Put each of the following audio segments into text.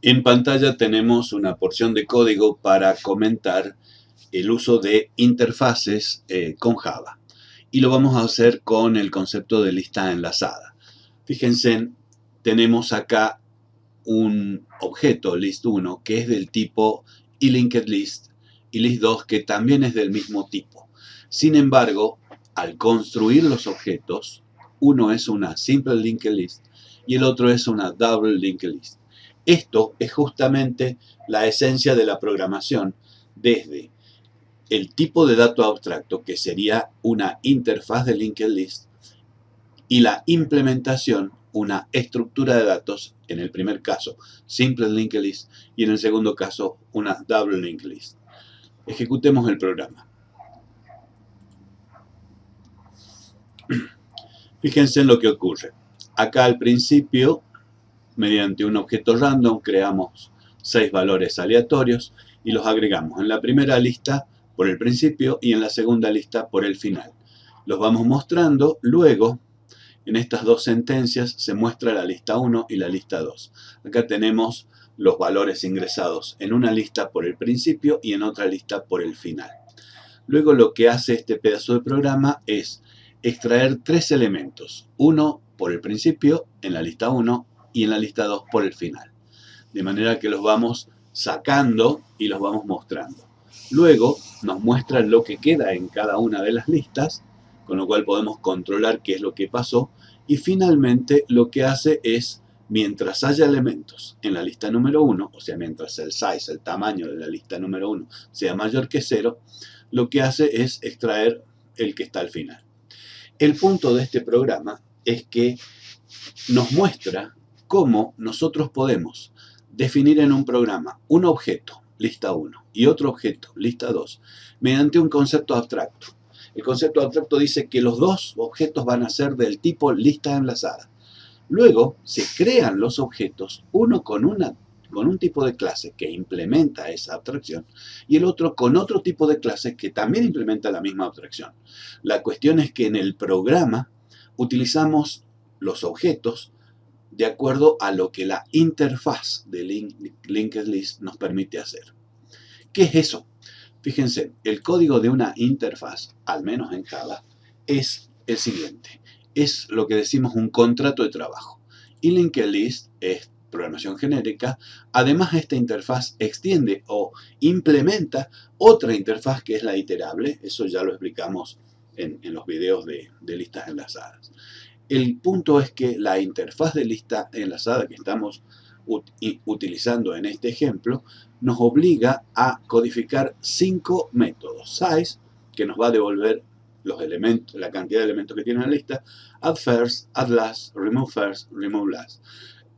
En pantalla tenemos una porción de código para comentar el uso de interfaces eh, con Java. Y lo vamos a hacer con el concepto de lista enlazada. Fíjense, tenemos acá un objeto, list1, que es del tipo list y list2, que también es del mismo tipo. Sin embargo, al construir los objetos, uno es una simple linked list y el otro es una double linked list. Esto es justamente la esencia de la programación desde el tipo de dato abstracto, que sería una interfaz de linked list, y la implementación, una estructura de datos, en el primer caso, simple linked list, y en el segundo caso, una double linked list. Ejecutemos el programa. Fíjense en lo que ocurre. Acá al principio mediante un objeto random creamos seis valores aleatorios y los agregamos en la primera lista por el principio y en la segunda lista por el final. Los vamos mostrando, luego en estas dos sentencias se muestra la lista 1 y la lista 2. Acá tenemos los valores ingresados en una lista por el principio y en otra lista por el final. Luego lo que hace este pedazo de programa es extraer tres elementos, uno por el principio en la lista 1 y en la lista 2 por el final. De manera que los vamos sacando y los vamos mostrando. Luego nos muestra lo que queda en cada una de las listas, con lo cual podemos controlar qué es lo que pasó. Y finalmente lo que hace es, mientras haya elementos en la lista número 1, o sea, mientras el size, el tamaño de la lista número 1 sea mayor que 0, lo que hace es extraer el que está al final. El punto de este programa es que nos muestra cómo nosotros podemos definir en un programa un objeto, lista 1, y otro objeto, lista 2, mediante un concepto abstracto. El concepto abstracto dice que los dos objetos van a ser del tipo lista enlazada. Luego se crean los objetos, uno con, un tipo de clase que implementa esa abstracción y el otro con otro tipo de clase que también implementa la misma abstracción. La cuestión es que en el programa utilizamos los objetos de acuerdo a lo que la interfaz de linked list nos permite hacer. ¿Qué es eso? Fíjense, el código de una interfaz, al menos en Java, es el siguiente. Es lo que decimos un contrato de trabajo. Y linked list es programación genérica. Además, esta interfaz extiende o implementa otra interfaz que es la iterable. Eso ya lo explicamos en, los videos de listas enlazadas. El punto es que la interfaz de lista enlazada que estamos utilizando en este ejemplo nos obliga a codificar cinco métodos. Size, que nos va a devolver la cantidad de elementos que tiene la lista, add first, add last, remove first, remove last.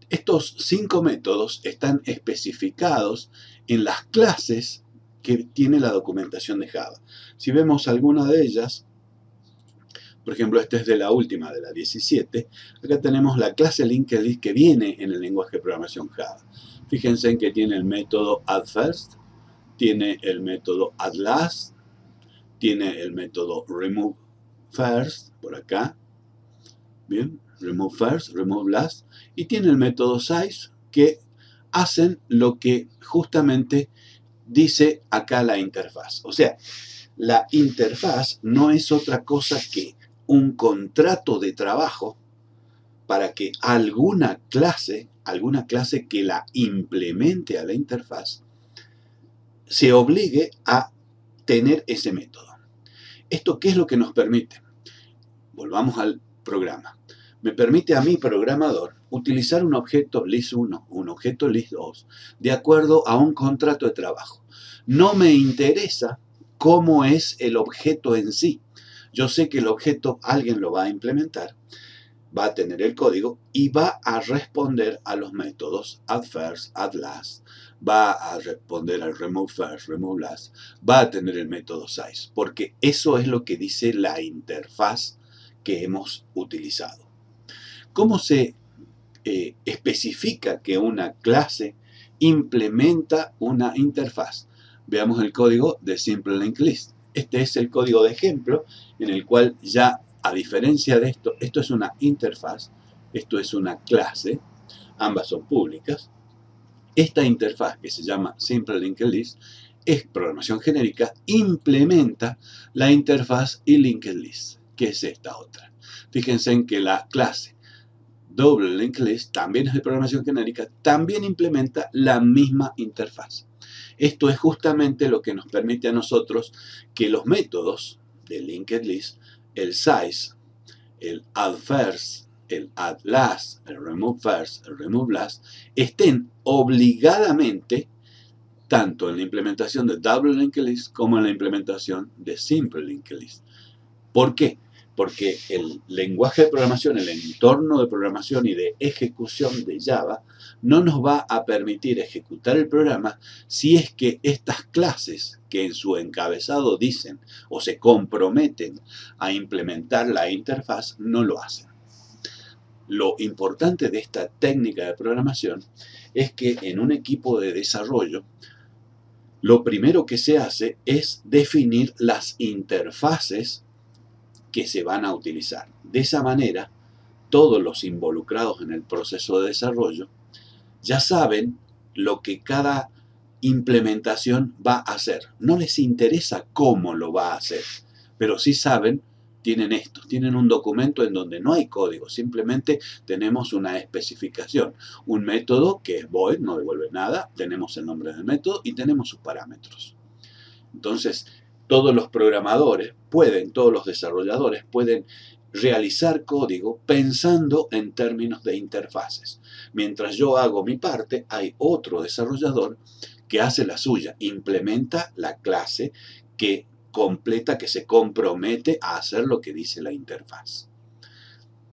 Estos cinco métodos están especificados en las clases que tiene la documentación de Java. Si vemos alguna de ellas, por ejemplo, esta es de la última, de la 17. Acá tenemos la clase linked que viene en el lenguaje de programación Java. Fíjense en que tiene el método addFirst, tiene el método addLast, tiene el método removeFirst, por acá. Bien, removeFirst, removeLast. Y tiene el método size, que hacen lo que justamente dice acá la interfaz. O sea, la interfaz no es otra cosa que un contrato de trabajo para que alguna clase, alguna clase que la implemente a la interfaz, se obligue a tener ese método. ¿Esto qué es lo que nos permite? Volvamos al programa. Me permite a mi programador utilizar un objeto list1, un objeto list2, de acuerdo a un contrato de trabajo. No me interesa cómo es el objeto en sí, yo sé que el objeto alguien lo va a implementar, va a tener el código y va a responder a los métodos add first, add last, va a responder al remove first, remove last, va a tener el método size, porque eso es lo que dice la interfaz que hemos utilizado. ¿Cómo se eh, especifica que una clase implementa una interfaz? Veamos el código de Simple. Este es el código de ejemplo en el cual ya, a diferencia de esto, esto es una interfaz, esto es una clase, ambas son públicas, Esta interfaz que se llama Simple Linked List es programación genérica, implementa la interfaz y Linked List, que es esta otra. Fíjense en que la clase Double Linked List también es de programación genérica, también implementa la misma interfaz. Esto es justamente lo que nos permite a nosotros que los métodos de Linked List, el size, el add first, el add last, el remove first, el remove last, estén obligadamente tanto en la implementación de Double Linked List como en la implementación de Simple Linked List. ¿Por qué? Porque el lenguaje de programación, el entorno de programación y de ejecución de Java no nos va a permitir ejecutar el programa si es que estas clases que en su encabezado dicen o se comprometen a implementar la interfaz no lo hacen. Lo importante de esta técnica de programación es que en un equipo de desarrollo lo primero que se hace es definir las interfaces que se van a utilizar. De esa manera, todos los involucrados en el proceso de desarrollo ya saben lo que cada implementación va a hacer. No les interesa cómo lo va a hacer, pero sí saben tienen esto, tienen un documento en donde no hay código, simplemente tenemos una especificación, un método que es void, no devuelve nada, tenemos el nombre del método y tenemos sus parámetros. Entonces, todos los programadores pueden, todos los desarrolladores pueden realizar código pensando en términos de interfaces. Mientras yo hago mi parte, hay otro desarrollador que hace la suya, implementa la clase que completa que se compromete a hacer lo que dice la interfaz.